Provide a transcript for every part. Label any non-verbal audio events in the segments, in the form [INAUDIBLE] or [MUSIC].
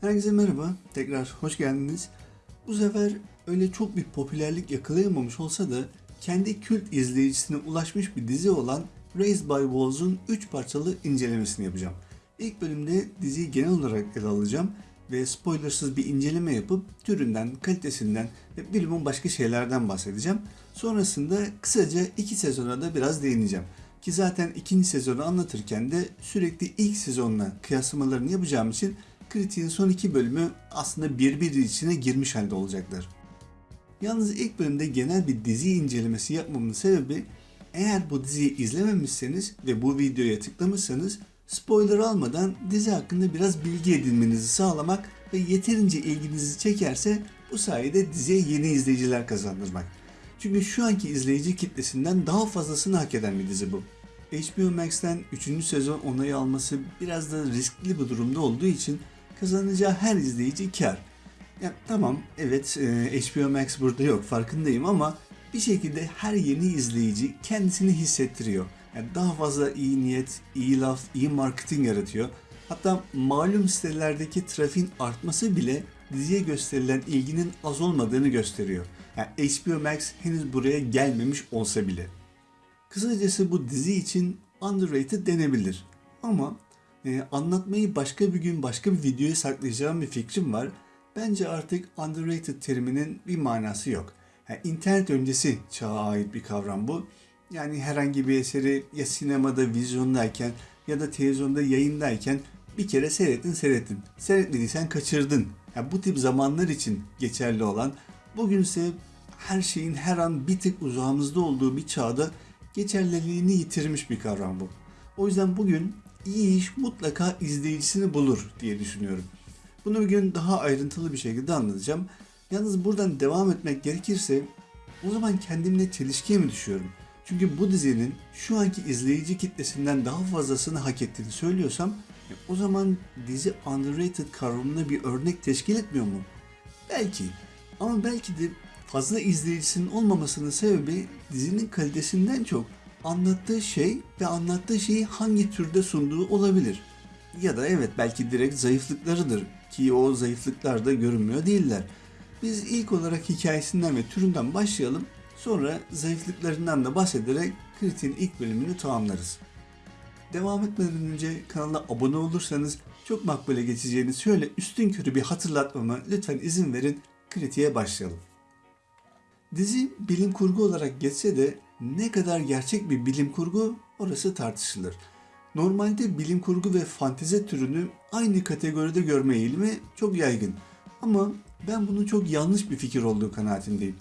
Herkese merhaba, tekrar hoş geldiniz. Bu sefer öyle çok bir popülerlik yakalayamamış olsa da kendi kült izleyicisine ulaşmış bir dizi olan Raised by Wolves'un 3 parçalı incelemesini yapacağım. İlk bölümde diziyi genel olarak ele alacağım ve spoilersız bir inceleme yapıp türünden, kalitesinden ve bilimin başka şeylerden bahsedeceğim. Sonrasında kısaca iki sezona da biraz değineceğim. Ki zaten ikinci sezonu anlatırken de sürekli ilk sezonla kıyaslamalarını yapacağım için kritiğin son iki bölümü aslında birbiri içine girmiş halde olacaklar. Yalnız ilk bölümde genel bir dizi incelemesi yapmamın sebebi eğer bu diziyi izlememişseniz ve bu videoya tıklamışsanız spoiler almadan dizi hakkında biraz bilgi edinmenizi sağlamak ve yeterince ilginizi çekerse bu sayede diziye yeni izleyiciler kazandırmak. Çünkü şu anki izleyici kitlesinden daha fazlasını hak eden bir dizi bu. HBO Max'ten 3. sezon onayı alması biraz da riskli bir durumda olduğu için kazanacağı her izleyici kar. Ya tamam evet e, HBO Max burada yok farkındayım ama bir şekilde her yeni izleyici kendisini hissettiriyor. Yani daha fazla iyi niyet, iyi laf, iyi marketing yaratıyor. Hatta malum sitelerdeki trafiğin artması bile diziye gösterilen ilginin az olmadığını gösteriyor. Yani HBO Max henüz buraya gelmemiş olsa bile. Kısacası bu dizi için underrated denebilir. Ama e, anlatmayı başka bir gün başka bir videoya saklayacağım bir fikrim var. Bence artık underrated teriminin bir manası yok. Yani internet öncesi çağa ait bir kavram bu. Yani herhangi bir eseri ya sinemada, vizyondayken ya da televizyonda yayındayken bir kere seyrettin seyrettin. Seyretmediysen kaçırdın. Yani bu tip zamanlar için geçerli olan, bugünse her şeyin her an bir tık uzağımızda olduğu bir çağda geçerliliğini yitirmiş bir kavram bu. O yüzden bugün iyi iş mutlaka izleyicisini bulur diye düşünüyorum. Bunu bir gün daha ayrıntılı bir şekilde anlatacağım. Yalnız buradan devam etmek gerekirse o zaman kendimle çelişkiye mi düşüyorum? Çünkü bu dizinin şu anki izleyici kitlesinden daha fazlasını hak ettiğini söylüyorsam e, o zaman dizi underrated kavramına bir örnek teşkil etmiyor mu? Belki. Ama belki de fazla izleyicisinin olmamasının sebebi dizinin kalitesinden çok anlattığı şey ve anlattığı şeyi hangi türde sunduğu olabilir. Ya da evet belki direkt zayıflıklarıdır ki o zayıflıklar da görünmüyor değiller. Biz ilk olarak hikayesinden ve türünden başlayalım. Sonra zayıflıklarından da bahsederek kritiğin ilk bölümünü tamamlarız. Devam etmeden önce kanala abone olursanız çok makbule geçeceğiniz şöyle üstün körü bir hatırlatmama lütfen izin verin kritiğe başlayalım. Dizi bilim kurgu olarak geçse de ne kadar gerçek bir bilim kurgu orası tartışılır. Normalde bilim kurgu ve fantezi türünü aynı kategoride görme eğilimi çok yaygın. Ama ben bunun çok yanlış bir fikir olduğu kanaatindeyim.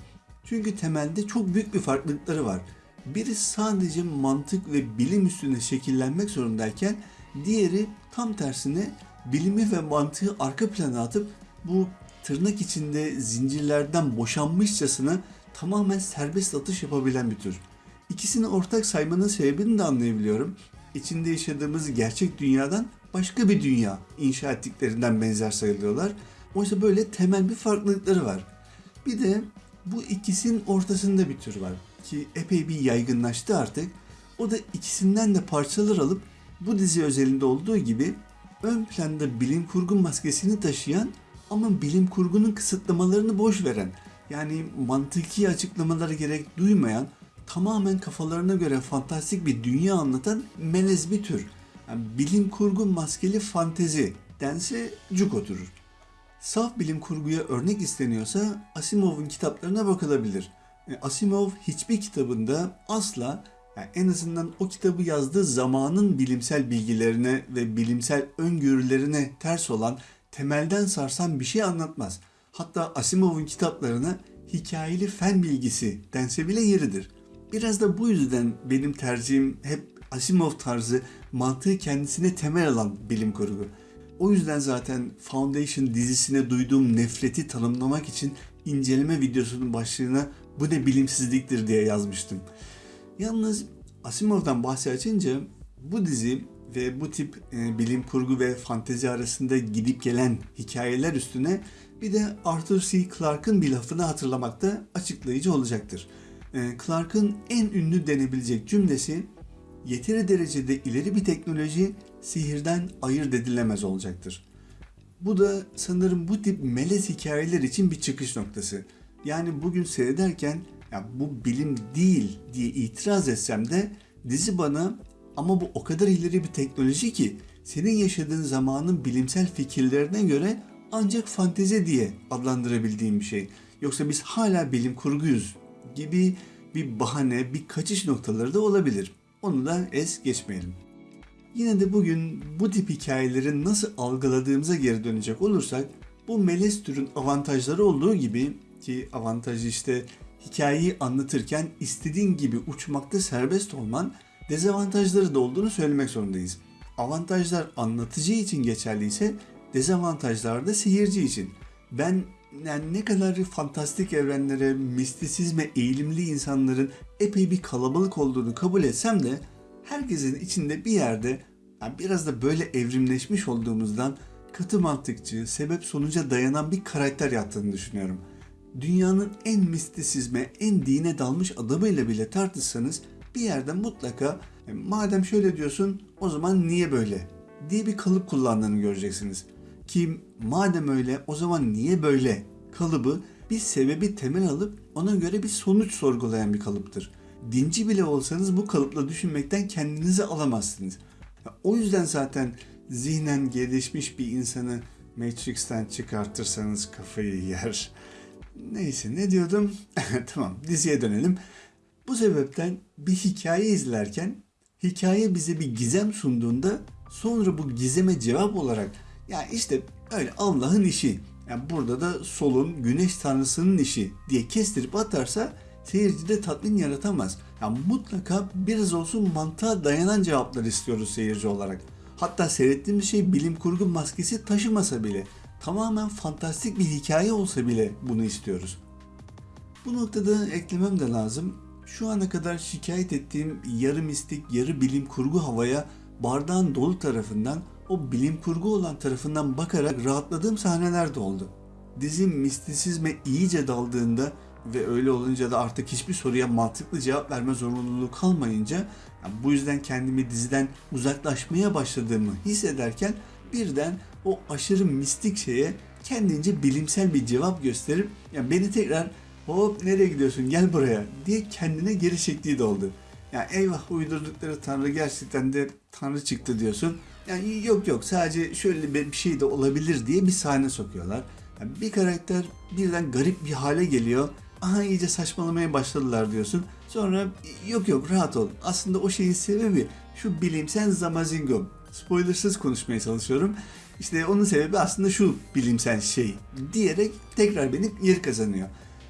Çünkü temelde çok büyük bir farklılıkları var. Biri sadece mantık ve bilim üstüne şekillenmek zorundayken diğeri tam tersine bilimi ve mantığı arka plana atıp bu tırnak içinde zincirlerden boşanmışçasına tamamen serbest atış yapabilen bir tür. İkisini ortak saymanın sebebini de anlayabiliyorum. İçinde yaşadığımız gerçek dünyadan başka bir dünya inşa ettiklerinden benzer sayılıyorlar. Oysa böyle temel bir farklılıkları var. Bir de bu ikisinin ortasında bir tür var ki epey bir yaygınlaştı artık. O da ikisinden de parçalar alıp bu dizi özelinde olduğu gibi ön planda bilim kurgu maskesini taşıyan ama bilim kurgunun kısıtlamalarını boş veren yani mantıki açıklamalara gerek duymayan tamamen kafalarına göre fantastik bir dünya anlatan melez bir tür. Yani bilim kurgu maskeli fantezi dense cuk oturur. Saf bilim kurguya örnek isteniyorsa Asimov'un kitaplarına bakılabilir. E, Asimov hiçbir kitabında asla yani en azından o kitabı yazdığı zamanın bilimsel bilgilerine ve bilimsel öngörülerine ters olan temelden sarsan bir şey anlatmaz. Hatta Asimov'un kitaplarına hikayeli fen bilgisi dense bile yeridir. Biraz da bu yüzden benim tercihim hep Asimov tarzı mantığı kendisine temel alan bilim kurgu. O yüzden zaten Foundation dizisine duyduğum nefreti tanımlamak için inceleme videosunun başlığına bu ne bilimsizliktir diye yazmıştım. Yalnız Asimov'dan bahsi açınca bu dizi ve bu tip e, bilim kurgu ve fantezi arasında gidip gelen hikayeler üstüne bir de Arthur C. Clarke'ın bir lafını hatırlamak da açıklayıcı olacaktır. E, Clarke'ın en ünlü denebilecek cümlesi yeteri derecede ileri bir teknoloji sihirden ayırt edilemez olacaktır. Bu da sanırım bu tip melez hikayeler için bir çıkış noktası. Yani bugün seyrederken ya bu bilim değil diye itiraz etsem de dizi bana ama bu o kadar ileri bir teknoloji ki senin yaşadığın zamanın bilimsel fikirlerine göre ancak fantezi diye adlandırabildiğim bir şey. Yoksa biz hala bilim kurguyuz gibi bir bahane, bir kaçış noktaları da olabilir. Onu da es geçmeyelim. Yine de bugün bu tip hikayelerin nasıl algıladığımıza geri dönecek olursak bu melez türün avantajları olduğu gibi ki avantajı işte hikayeyi anlatırken istediğin gibi uçmakta serbest olman dezavantajları da olduğunu söylemek zorundayız. Avantajlar anlatıcı için geçerliyse dezavantajlar da seyirci için. Ben yani ne kadar fantastik evrenlere, mistisizme eğilimli insanların epey bir kalabalık olduğunu kabul etsem de herkesin içinde bir yerde yani biraz da böyle evrimleşmiş olduğumuzdan katı mantıkçı, sebep sonuca dayanan bir karakter yattığını düşünüyorum. Dünyanın en mistisizme, en dine dalmış adamıyla bile tartışsanız bir yerden mutlaka "E, madem şöyle diyorsun o zaman niye böyle diye bir kalıp kullandığını göreceksiniz. Ki madem öyle o zaman niye böyle kalıbı bir sebebi temel alıp ona göre bir sonuç sorgulayan bir kalıptır. Dinci bile olsanız bu kalıpla düşünmekten kendinizi alamazsınız. O yüzden zaten zihnen gelişmiş bir insanı Matrix'ten çıkartırsanız kafayı yer. Neyse ne diyordum? [LAUGHS] tamam diziye dönelim. Bu sebepten bir hikaye izlerken hikaye bize bir gizem sunduğunda sonra bu gizeme cevap olarak ya işte öyle Allah'ın işi. Yani burada da solun güneş tanrısının işi diye kestirip atarsa seyircide tatmin yaratamaz. Yani mutlaka biraz olsun mantığa dayanan cevaplar istiyoruz seyirci olarak. Hatta seyrettiğimiz şey bilim kurgu maskesi taşımasa bile tamamen fantastik bir hikaye olsa bile bunu istiyoruz. Bu noktada eklemem de lazım. Şu ana kadar şikayet ettiğim yarı mistik, yarı bilim kurgu havaya bardağın dolu tarafından, o bilim kurgu olan tarafından bakarak rahatladığım sahneler de oldu. Dizi mistisizme iyice daldığında ve öyle olunca da artık hiçbir soruya mantıklı cevap verme zorunluluğu kalmayınca yani bu yüzden kendimi diziden uzaklaşmaya başladığımı hissederken birden o aşırı mistik şeye kendince bilimsel bir cevap gösterip yani beni tekrar hop nereye gidiyorsun gel buraya diye kendine geri çektiği de oldu. Yani eyvah uydurdukları tanrı gerçekten de tanrı çıktı diyorsun. Yani yok yok sadece şöyle bir şey de olabilir diye bir sahne sokuyorlar. Yani bir karakter birden garip bir hale geliyor. Aha iyice saçmalamaya başladılar diyorsun. Sonra yok yok rahat ol. Aslında o şeyin sebebi şu bilimsel zamazingo. Spoilersız konuşmaya çalışıyorum. İşte onun sebebi aslında şu bilimsel şey diyerek tekrar beni yer kazanıyor.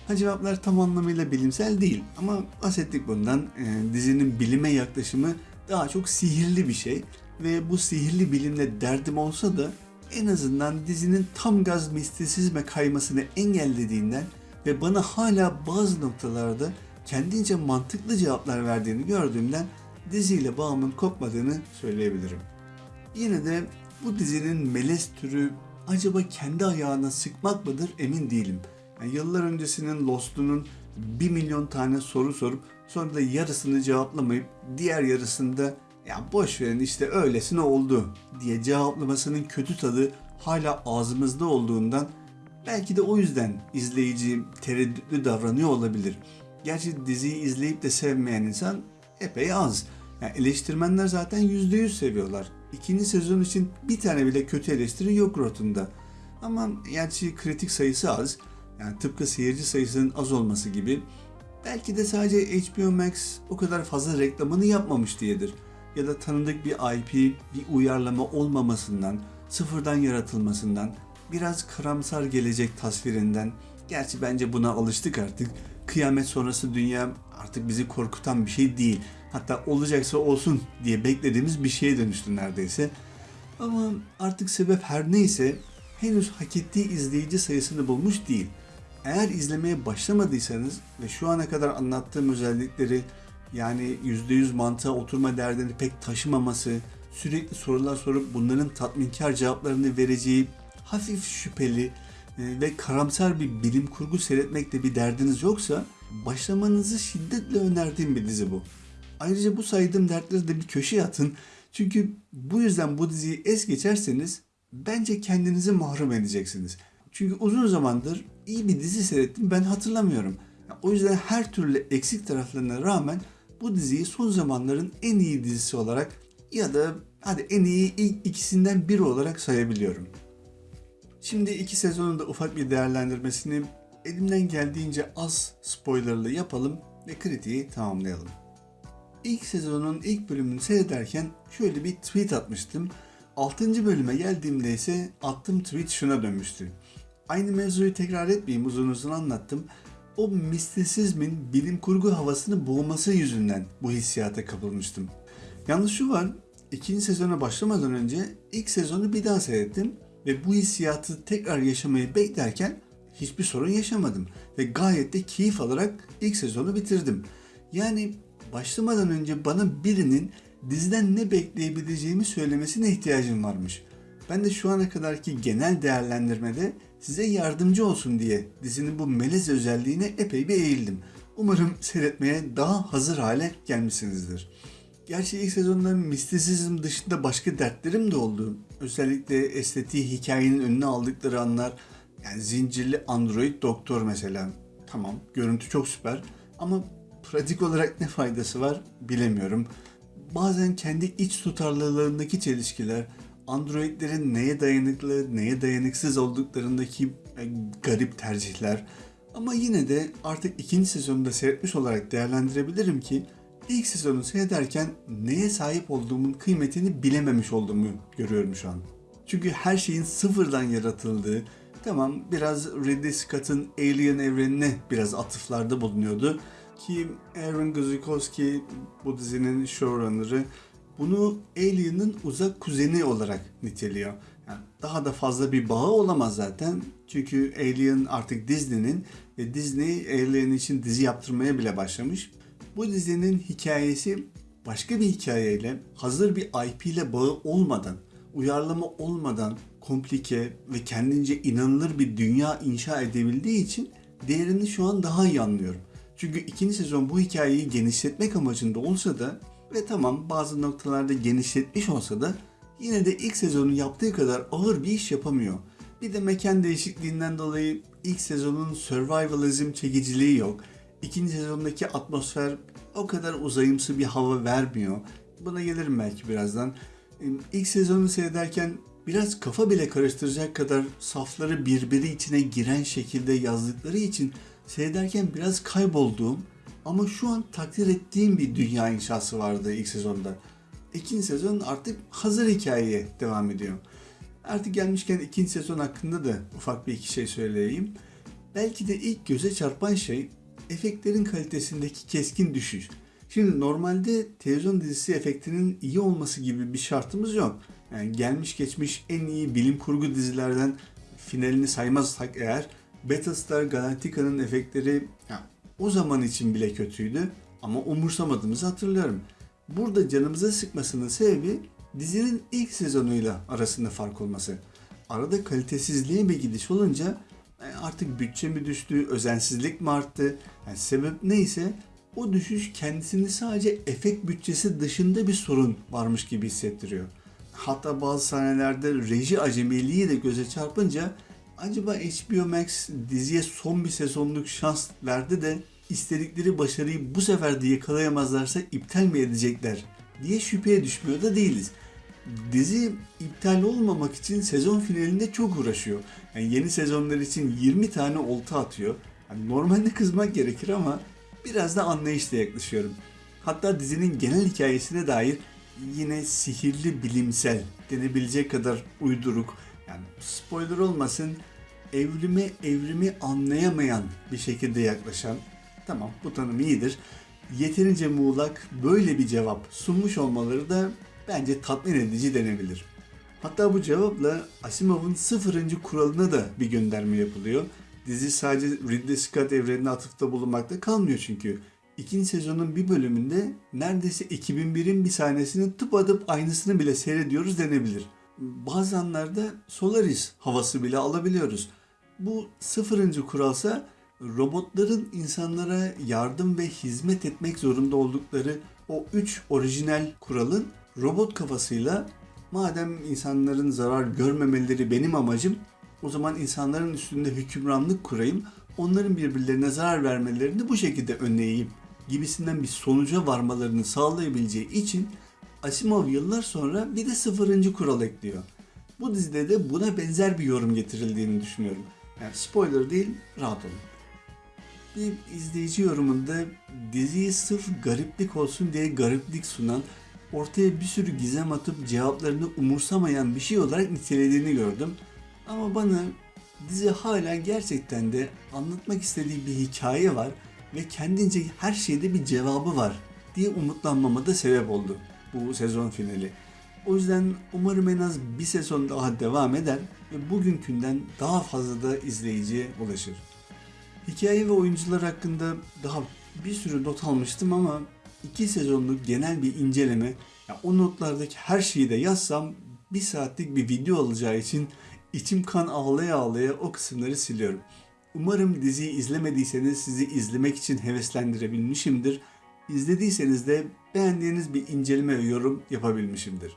Ha cevaplar tam anlamıyla bilimsel değil ama bahsettik bundan. Ee, dizinin bilime yaklaşımı daha çok sihirli bir şey ve bu sihirli bilimle derdim olsa da en azından dizinin tam gaz mistisizme kaymasını engellediğinden ve bana hala bazı noktalarda kendince mantıklı cevaplar verdiğini gördüğümden diziyle bağımın kopmadığını söyleyebilirim. Yine de bu dizinin melez türü acaba kendi ayağına sıkmak mıdır emin değilim. Yani yıllar öncesinin Lost'unun bir milyon tane soru sorup sonra da yarısını cevaplamayıp diğer yarısında ya boş verin işte öylesine oldu diye cevaplamasının kötü tadı hala ağzımızda olduğundan belki de o yüzden izleyici tereddütlü davranıyor olabilir. Gerçi diziyi izleyip de sevmeyen insan epey az. Yani eleştirmenler zaten %100 seviyorlar. İkinci sezon için bir tane bile kötü eleştiri yok Rotten'da. Ama gerçi kritik sayısı az. Yani tıpkı seyirci sayısının az olması gibi. Belki de sadece HBO Max o kadar fazla reklamını yapmamış diyedir. Ya da tanıdık bir IP, bir uyarlama olmamasından, sıfırdan yaratılmasından, biraz karamsar gelecek tasvirinden. Gerçi bence buna alıştık artık. Kıyamet sonrası dünya artık bizi korkutan bir şey değil. Hatta olacaksa olsun diye beklediğimiz bir şeye dönüştü neredeyse. Ama artık sebep her neyse henüz hak ettiği izleyici sayısını bulmuş değil. Eğer izlemeye başlamadıysanız ve şu ana kadar anlattığım özellikleri yani %100 mantığa oturma derdini pek taşımaması, sürekli sorular sorup bunların tatminkar cevaplarını vereceği hafif şüpheli e, ve karamsar bir bilim kurgu seyretmekte bir derdiniz yoksa başlamanızı şiddetle önerdiğim bir dizi bu. Ayrıca bu saydığım dertleri de bir köşeye atın. Çünkü bu yüzden bu diziyi es geçerseniz bence kendinizi mahrum edeceksiniz. Çünkü uzun zamandır iyi bir dizi seyrettim ben hatırlamıyorum. O yüzden her türlü eksik taraflarına rağmen bu diziyi son zamanların en iyi dizisi olarak ya da hadi en iyi ilk ikisinden biri olarak sayabiliyorum. Şimdi iki sezonun da ufak bir değerlendirmesini elimden geldiğince az spoilerlı yapalım ve kritiği tamamlayalım. İlk sezonun ilk bölümünü seyrederken şöyle bir tweet atmıştım. 6. bölüme geldiğimde ise attığım tweet şuna dönmüştü. Aynı mevzuyu tekrar etmeyeyim uzun uzun anlattım. O mistisizmin bilim kurgu havasını boğması yüzünden bu hissiyata kapılmıştım. Yalnız şu var, ikinci sezona başlamadan önce ilk sezonu bir daha seyrettim ve bu hissiyatı tekrar yaşamayı beklerken hiçbir sorun yaşamadım ve gayet de keyif alarak ilk sezonu bitirdim. Yani başlamadan önce bana birinin diziden ne bekleyebileceğimi söylemesine ihtiyacım varmış. Ben de şu ana kadarki genel değerlendirmede size yardımcı olsun diye dizinin bu melez özelliğine epey bir eğildim. Umarım seyretmeye daha hazır hale gelmişsinizdir. Gerçi ilk sezonda mistisizm dışında başka dertlerim de oldu. Özellikle estetiği hikayenin önüne aldıkları anlar. Yani zincirli android doktor mesela. Tamam görüntü çok süper ama pratik olarak ne faydası var bilemiyorum. Bazen kendi iç tutarlılığındaki çelişkiler, androidlerin neye dayanıklı, neye dayanıksız olduklarındaki e, garip tercihler. Ama yine de artık ikinci sezonunda seyretmiş olarak değerlendirebilirim ki ilk sezonu seyrederken neye sahip olduğumun kıymetini bilememiş olduğumu görüyorum şu an. Çünkü her şeyin sıfırdan yaratıldığı, tamam biraz Ridley Scott'ın Alien evrenine biraz atıflarda bulunuyordu. Ki Aaron Guzikowski bu dizinin showrunner'ı bunu Alien'ın uzak kuzeni olarak niteliyor. Yani daha da fazla bir bağı olamaz zaten. Çünkü Alien artık Disney'nin ve Disney Alien için dizi yaptırmaya bile başlamış. Bu dizinin hikayesi başka bir hikayeyle, hazır bir IP ile bağı olmadan, uyarlama olmadan komplike ve kendince inanılır bir dünya inşa edebildiği için değerini şu an daha iyi anlıyorum. Çünkü ikinci sezon bu hikayeyi genişletmek amacında olsa da ve tamam bazı noktalarda genişletmiş olsa da yine de ilk sezonun yaptığı kadar ağır bir iş yapamıyor. Bir de mekan değişikliğinden dolayı ilk sezonun survivalism çekiciliği yok. İkinci sezondaki atmosfer o kadar uzayımsı bir hava vermiyor. Buna gelirim belki birazdan. İlk sezonu seyrederken biraz kafa bile karıştıracak kadar safları birbiri içine giren şekilde yazdıkları için seyrederken biraz kaybolduğum ama şu an takdir ettiğim bir dünya inşası vardı ilk sezonda. İkinci sezon artık hazır hikayeye devam ediyor. Artık gelmişken ikinci sezon hakkında da ufak bir iki şey söyleyeyim. Belki de ilk göze çarpan şey efektlerin kalitesindeki keskin düşüş. Şimdi normalde televizyon dizisi efektinin iyi olması gibi bir şartımız yok. Yani gelmiş geçmiş en iyi bilim kurgu dizilerden finalini saymazsak eğer Battlestar Galactica'nın efektleri o zaman için bile kötüydü ama umursamadığımızı hatırlıyorum. Burada canımıza sıkmasının sebebi dizinin ilk sezonuyla arasında fark olması. Arada kalitesizliğe bir gidiş olunca e, artık bütçe mi düştü, özensizlik mi arttı? Yani sebep neyse o düşüş kendisini sadece efekt bütçesi dışında bir sorun varmış gibi hissettiriyor. Hatta bazı sahnelerde reji acemiliği de göze çarpınca acaba HBO Max diziye son bir sezonluk şans verdi de istedikleri başarıyı bu sefer de yakalayamazlarsa iptal mi edecekler diye şüpheye düşmüyor da değiliz. Dizi iptal olmamak için sezon finalinde çok uğraşıyor. Yani yeni sezonlar için 20 tane olta atıyor. Yani normalde kızmak gerekir ama biraz da anlayışla yaklaşıyorum. Hatta dizinin genel hikayesine dair yine sihirli bilimsel denebilecek kadar uyduruk yani spoiler olmasın evrime evrimi anlayamayan bir şekilde yaklaşan tamam bu tanım iyidir. Yeterince muğlak böyle bir cevap sunmuş olmaları da bence tatmin edici denebilir. Hatta bu cevapla Asimov'un sıfırıncı kuralına da bir gönderme yapılıyor. Dizi sadece Ridley Scott evrenine atıfta bulunmakta kalmıyor çünkü. İkinci sezonun bir bölümünde neredeyse 2001'in bir sahnesini tıpatıp aynısını bile seyrediyoruz denebilir. Bazı anlarda Solaris havası bile alabiliyoruz. Bu sıfırıncı kuralsa robotların insanlara yardım ve hizmet etmek zorunda oldukları o üç orijinal kuralın robot kafasıyla madem insanların zarar görmemeleri benim amacım, o zaman insanların üstünde hükümranlık kurayım, onların birbirlerine zarar vermelerini bu şekilde önleyeyim gibisinden bir sonuca varmalarını sağlayabileceği için Asimov yıllar sonra bir de sıfırıncı kural ekliyor. Bu dizide de buna benzer bir yorum getirildiğini düşünüyorum. Yani spoiler değil, rahat olun. Bir izleyici yorumunda diziyi sırf gariplik olsun diye gariplik sunan, ortaya bir sürü gizem atıp cevaplarını umursamayan bir şey olarak nitelediğini gördüm. Ama bana dizi hala gerçekten de anlatmak istediği bir hikaye var ve kendince her şeyde bir cevabı var diye umutlanmama da sebep oldu bu sezon finali. O yüzden umarım en az bir sezon daha devam eder ve bugünkünden daha fazla da izleyiciye ulaşır. Hikaye ve oyuncular hakkında daha bir sürü not almıştım ama iki sezonluk genel bir inceleme, ya o notlardaki her şeyi de yazsam bir saatlik bir video olacağı için içim kan ağlaya ağlaya o kısımları siliyorum. Umarım diziyi izlemediyseniz sizi izlemek için heveslendirebilmişimdir. İzlediyseniz de beğendiğiniz bir inceleme ve yorum yapabilmişimdir.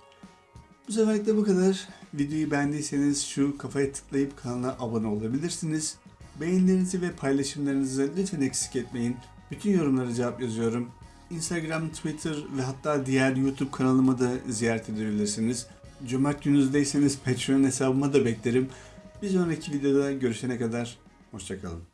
Bu seferlik bu kadar. Videoyu beğendiyseniz şu kafaya tıklayıp kanala abone olabilirsiniz. Beğenilerinizi ve paylaşımlarınızı lütfen eksik etmeyin. Bütün yorumlara cevap yazıyorum. Instagram, Twitter ve hatta diğer YouTube kanalıma da ziyaret edebilirsiniz. Cömert gününüzdeyseniz Patreon hesabıma da beklerim. Bir sonraki videoda görüşene kadar hoşçakalın.